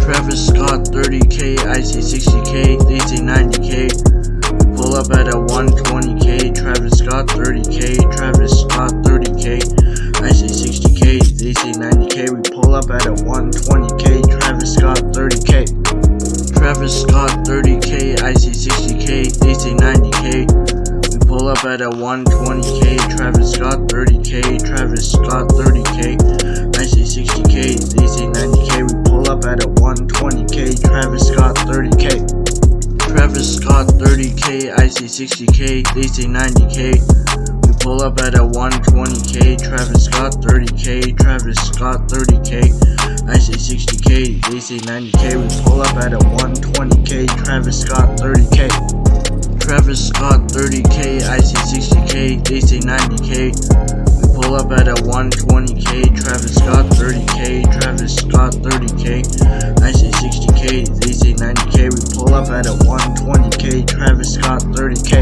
Travis Scott 30k, I say 60k, they say 90k. We pull up at a 120k, Travis Scott 30k, Travis Scott 30k, I say 60k, they say 90k. We pull up at a 120k, Travis Scott 30k. Travis Scott 30k, I say 60k, they say 90k. We pull up at a 120k, Travis Scott 30k, Travis Scott 30k, Travis 30k, I say 60k, they say 90k. We pull up at a 120k, Travis Scott 30k, Travis Scott 30k, I say 60k, they say 90k. We pull up at a 120k, Travis Scott 30k. Travis Scott 30k, I say 60k, they say 90k. We pull up at a 120k, Travis Scott 30k, Travis Scott 30k, I say 60k, they say 90k. We pull up at a 120k, Travis Scott 30k.